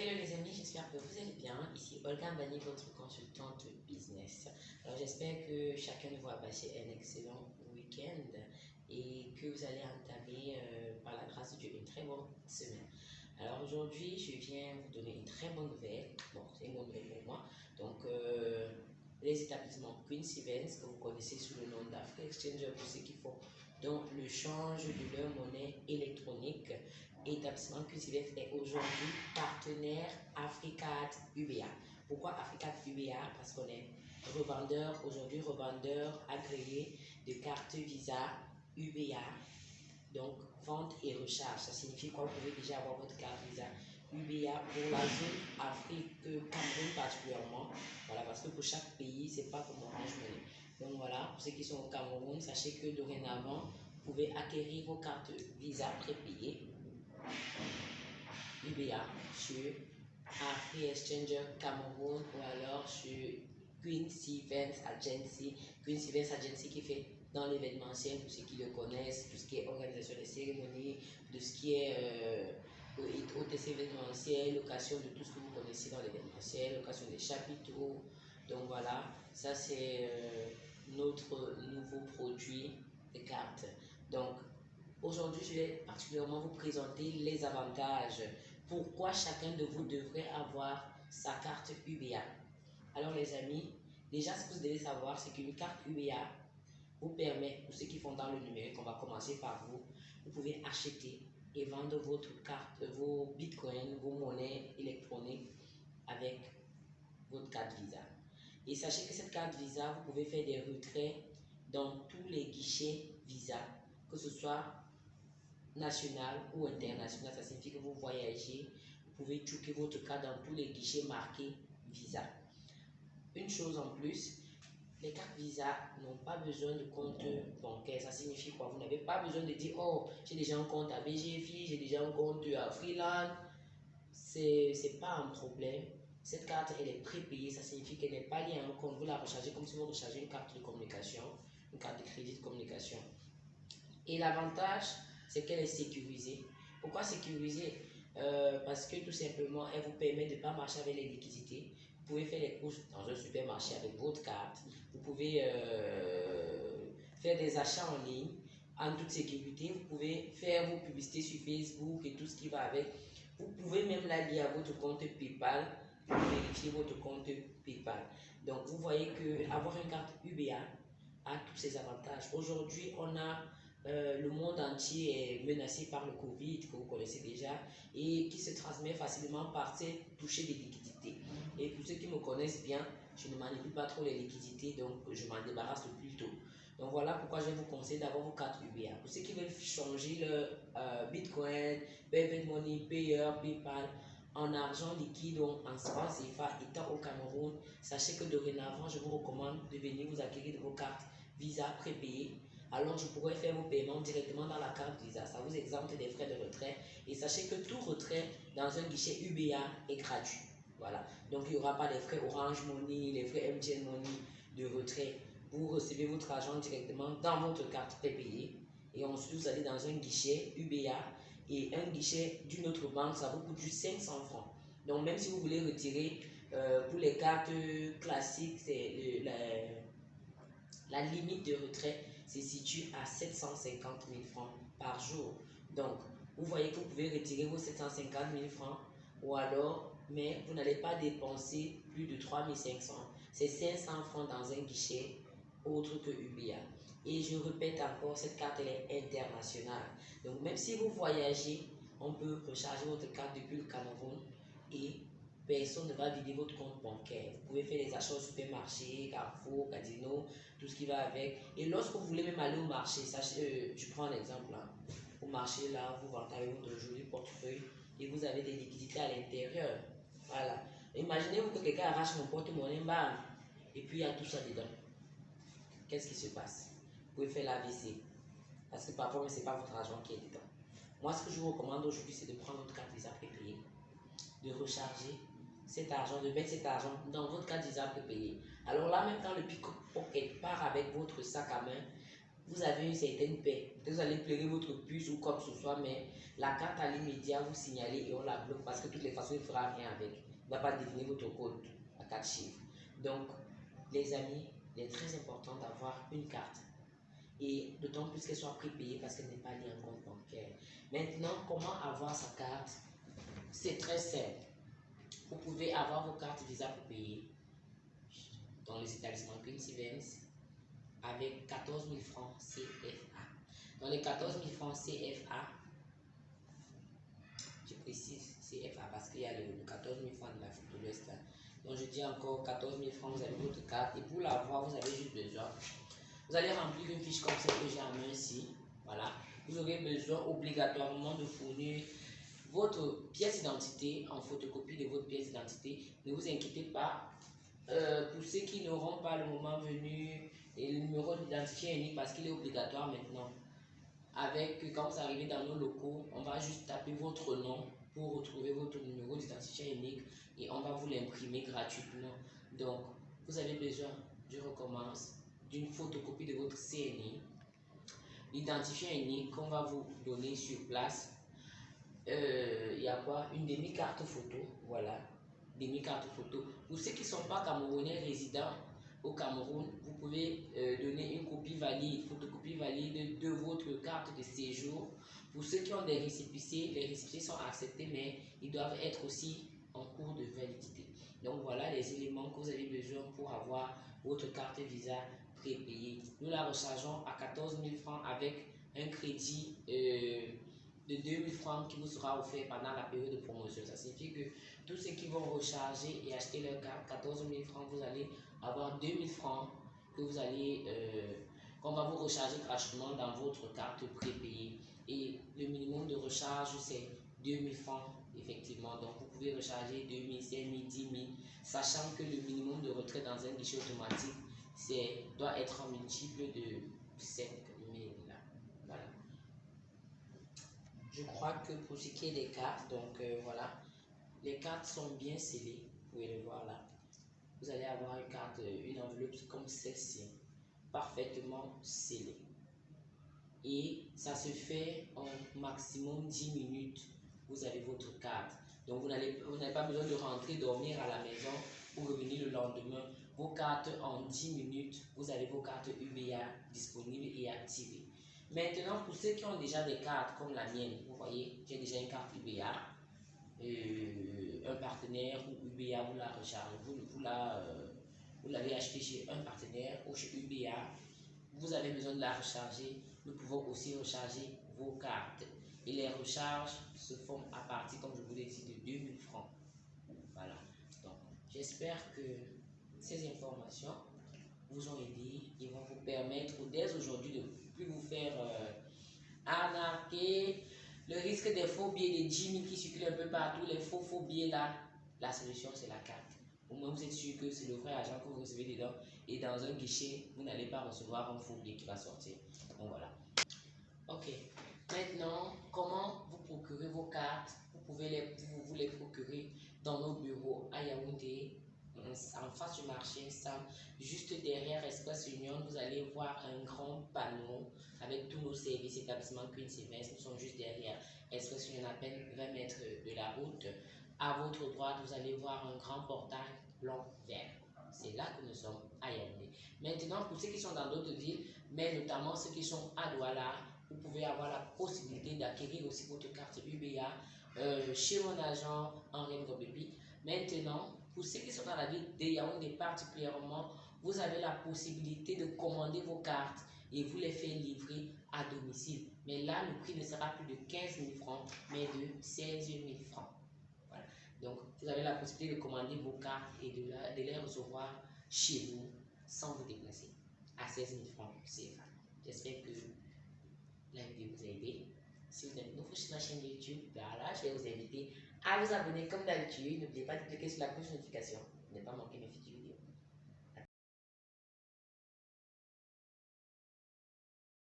Hello les amis, j'espère que vous allez bien. Ici Olga Bani, votre consultante business. Alors j'espère que chacun de vous a passé un excellent week-end et que vous allez entamer euh, par la grâce de Dieu une très bonne semaine. Alors aujourd'hui, je viens vous donner une très bonne nouvelle. Bon, c'est une bonne nouvelle pour moi. Donc euh, les établissements Queen's Events que vous connaissez sous le nom d'Africa Exchanger pour ceux qui font donc le change de leur monnaie électronique établissement QCVF est aujourd'hui partenaire Africat UBA. Pourquoi Africat UBA Parce qu'on est revendeur, aujourd'hui revendeur agréé de cartes Visa UBA. Donc, vente et recharge. Ça signifie quoi? Vous pouvez déjà avoir votre carte Visa UBA pour la zone Afrique, Cameroun particulièrement. Voilà, parce que pour chaque pays, c'est pas comme Orange Money. Donc voilà, pour ceux qui sont au Cameroun, sachez que dorénavant, vous pouvez acquérir vos cartes Visa prépayées UBA sur Afri Exchanger Cameroun ou alors sur Queen Events Agency. Queen Events Agency qui fait dans l'événementiel, pour ceux qui le connaissent, tout ce qui est organisation des cérémonies, tout ce qui est euh, hôtesse événementiel, location de tout ce que vous connaissez dans l'événementiel, location des chapiteaux. Donc voilà, ça c'est euh, notre nouveau produit de cartes. Donc Aujourd'hui, je vais particulièrement vous présenter les avantages. Pourquoi chacun de vous devrait avoir sa carte UBA. Alors les amis, déjà ce que vous devez savoir, c'est qu'une carte UBA vous permet, pour ceux qui font dans le numérique, on va commencer par vous, vous pouvez acheter et vendre votre carte, vos bitcoins, vos monnaies électroniques avec votre carte Visa. Et sachez que cette carte Visa, vous pouvez faire des retraits dans tous les guichets Visa, que ce soit national ou international. Ça signifie que vous voyagez, vous pouvez checker votre carte dans tous les guichets marqués Visa. Une chose en plus, les cartes Visa n'ont pas besoin de compte bancaire. Ça signifie quoi? Vous n'avez pas besoin de dire Oh, j'ai déjà un compte à BGFI, j'ai déjà un compte à Freeland. C'est n'est pas un problème. Cette carte, elle est prépayée. Ça signifie qu'elle n'est pas liée à un compte. Vous la rechargez comme si vous rechargez une carte de communication, une carte de crédit de communication. Et l'avantage, c'est qu'elle est sécurisée. Pourquoi sécurisée? Euh, Parce que tout simplement, elle vous permet de ne pas marcher avec les liquidités. Vous pouvez faire les courses dans un supermarché avec votre carte. Vous pouvez euh, faire des achats en ligne en toute sécurité. Vous pouvez faire vos publicités sur Facebook et tout ce qui va avec. Vous pouvez même la lier à votre compte PayPal pour vérifier votre compte PayPal. Donc, vous voyez que avoir une carte UBA a tous ses avantages. Aujourd'hui, on a euh, le monde entier est menacé par le Covid, que vous connaissez déjà, et qui se transmet facilement par ces toucher des liquidités. Et pour ceux qui me connaissent bien, je ne manipule pas trop les liquidités, donc je m'en débarrasse le plus tôt. Donc voilà pourquoi je vous conseille d'avoir vos cartes UBA. Pour ceux qui veulent changer le euh, Bitcoin, Money, Payer, PayPal en argent liquide ou en francs CFA étant au Cameroun, sachez que dorénavant, je vous recommande de venir vous acquérir vos cartes Visa prépayées alors je pourrais faire vos paiements directement dans la carte Visa. Ça vous exempte des frais de retrait. Et sachez que tout retrait dans un guichet UBA est gratuit. Voilà. Donc il n'y aura pas les frais Orange Money, les frais MTN Money de retrait. Vous recevez votre argent directement dans votre carte prépayée. Et ensuite, vous allez dans un guichet UBA et un guichet d'une autre banque, ça vous coûte juste 500 francs. Donc même si vous voulez retirer euh, pour les cartes classiques, c'est la limite de retrait se situe à 750 000 francs par jour. Donc, vous voyez que vous pouvez retirer vos 750 000 francs ou alors, mais vous n'allez pas dépenser plus de 3 500. C'est 500 francs dans un guichet autre que UBA. Et je répète encore, cette carte elle est internationale. Donc, même si vous voyagez, on peut recharger votre carte depuis le Cameroun et personne ne va vider votre compte bancaire. Vous pouvez faire des achats au supermarché, Carrefour, Casino, tout ce qui va avec. Et lorsque vous voulez même aller au marché, sachez, euh, je prends un exemple là. Au marché, là, vous avec votre joli portefeuille et vous avez des liquidités à l'intérieur. Voilà. Imaginez-vous que quelqu'un arrache mon porte-monnaie, et puis il y a tout ça dedans. Qu'est-ce qui se passe? Vous pouvez faire l'AVC. Parce que parfois, ce n'est pas votre argent qui est dedans. Moi, ce que je vous recommande aujourd'hui, c'est de prendre votre carte Visa prépayée, de recharger cet argent, de mettre cet argent dans votre carte Visa prépayée. Alors là, même quand le pick-pocket part avec votre sac à main, vous avez une certaine paix. Vous allez pleurer votre puce ou que ce soit, mais la carte à l'immédiat, vous signalez et on la bloque parce que de toutes les façons, il ne fera rien avec. Il ne va pas définir votre code à quatre chiffres. Donc, les amis, il est très important d'avoir une carte. Et d'autant plus qu'elle soit prépayée parce qu'elle n'est pas liée en compte bancaire. Maintenant, comment avoir sa carte? C'est très simple. Vous pouvez avoir vos cartes Visa pour payer dans les établissements Queen's avec 14 000 francs CFA. Dans les 14 000 francs CFA, je précise CFA parce qu'il y a le 14 000 francs de l'Afrique de l'Ouest Donc je dis encore 14 000 francs, vous avez votre carte et pour l'avoir, vous avez juste besoin. Vous allez remplir une fiche comme celle que j'ai en main ici. Voilà. Vous aurez besoin obligatoirement de fournir votre pièce d'identité en photocopie de votre pièce d'identité. Ne vous inquiétez pas. Euh, pour ceux qui n'auront pas le moment venu et le numéro d'identifiant unique parce qu'il est obligatoire maintenant. Avec, quand vous arrivez dans nos locaux, on va juste taper votre nom pour retrouver votre numéro d'identifiant unique et on va vous l'imprimer gratuitement. Donc, vous avez besoin, je recommence, d'une photocopie de votre CNI, l'identifiant unique qu'on va vous donner sur place. Euh, il y a quoi Une demi-carte photo, voilà, demi-carte photo. Pour ceux qui ne sont pas camerounais résidents, au Cameroun, vous pouvez euh, donner une copie valide, photocopie valide de votre carte de séjour. Pour ceux qui ont des récépissés, les récépissés sont acceptés, mais ils doivent être aussi en cours de validité. Donc voilà les éléments que vous avez besoin pour avoir votre carte Visa prépayée. Nous la rechargeons à 14 000 francs avec un crédit euh, de 2 000 francs qui vous sera offert pendant la période de promotion. Ça signifie que tous ceux qui vont recharger et acheter leur carte, 14 000 francs, vous allez avoir 2000 francs que vous allez, euh, qu'on va vous recharger gratuitement dans votre carte prépayée. Et le minimum de recharge, c'est 2000 francs, effectivement. Donc, vous pouvez recharger 2000, 5000, 10 000, sachant que le minimum de retrait dans un guichet automatique c'est doit être un multiple de 5 000. Voilà. Je crois que pour ce qui est des cartes, donc euh, voilà, les cartes sont bien scellées. Vous pouvez le voir là vous allez avoir une carte, une enveloppe comme celle-ci, parfaitement scellée. Et ça se fait en maximum 10 minutes. Vous avez votre carte. Donc vous n'avez pas besoin de rentrer dormir à la maison pour revenir le lendemain. Vos cartes en 10 minutes, vous avez vos cartes UBA disponibles et activées. Maintenant, pour ceux qui ont déjà des cartes comme la mienne, vous voyez, j'ai déjà une carte UBA. Euh, un partenaire ou UBA vous la recharge, vous, vous euh, vous l'avez acheté chez un partenaire ou chez UBA, vous avez besoin de la recharger, nous pouvons aussi recharger vos cartes. Et les recharges se font à partir, comme je vous l'ai dit, de 2000 francs. Voilà. Donc, j'espère que ces informations vous ont aidé et vont vous permettre dès aujourd'hui de plus vous faire euh, le risque des faux billets de 10 000 qui circulent un peu partout, les faux faux billets là, la solution c'est la carte. Au moins vous êtes sûr que c'est le vrai agent que vous recevez dedans et dans un guichet, vous n'allez pas recevoir un faux billet qui va sortir. Donc voilà. Ok. Maintenant, comment vous procurez vos cartes? Vous pouvez les, vous, vous les procurer dans nos bureaux à Yaoundé, en face du marché juste derrière Espace Union, vous allez voir un grand panneau avec tous nos services, établissements Queen Sylvestre. Nous sommes juste derrière Espace Union, à peine 20 mètres de la route. À votre droite, vous allez voir un grand portail blanc-vert. C'est là que nous sommes à Yaoundé. Maintenant, pour ceux qui sont dans d'autres villes, mais notamment ceux qui sont à Douala, vous pouvez avoir la possibilité d'acquérir aussi votre carte UBA euh, chez mon agent Henri Ngobebi. Maintenant, pour ceux qui sont dans la ville de Yaoundé particulièrement, vous avez la possibilité de commander vos cartes et vous les faire livrer à domicile. Mais là, le prix ne sera plus de 15 000 francs, mais de 16 000 francs. Voilà. Donc, vous avez la possibilité de commander vos cartes et de, les recevoir chez vous sans vous déplacer à 16 000 francs CFA. J'espère que la vidéo vous a aidé. Si vous êtes nouveau sur la chaîne YouTube, voilà, je vais vous inviter à vous abonner comme d'habitude. N'oubliez pas de cliquer sur la cloche de notification ne pas manquer mes vidéos.